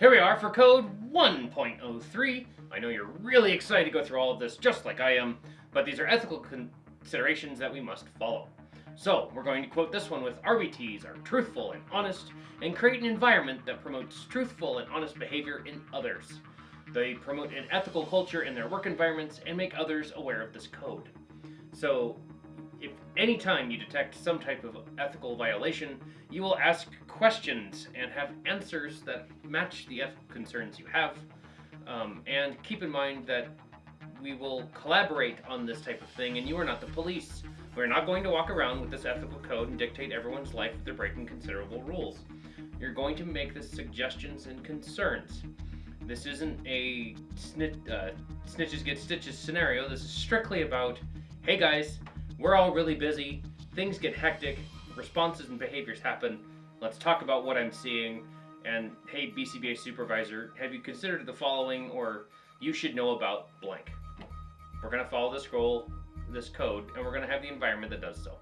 Here we are for code 1.03. I know you're really excited to go through all of this just like I am, but these are ethical considerations that we must follow. So, we're going to quote this one with RBTs are truthful and honest and create an environment that promotes truthful and honest behavior in others. They promote an ethical culture in their work environments and make others aware of this code. So, anytime you detect some type of ethical violation, you will ask questions and have answers that match the ethical concerns you have. Um, and keep in mind that we will collaborate on this type of thing, and you are not the police. We're not going to walk around with this ethical code and dictate everyone's life if they're breaking considerable rules. You're going to make the suggestions and concerns. This isn't a snit, uh, snitches get stitches scenario. This is strictly about, hey guys, we're all really busy, things get hectic, responses and behaviors happen. Let's talk about what I'm seeing. And hey, BCBA supervisor, have you considered the following or you should know about blank? We're going to follow this goal, this code, and we're going to have the environment that does so.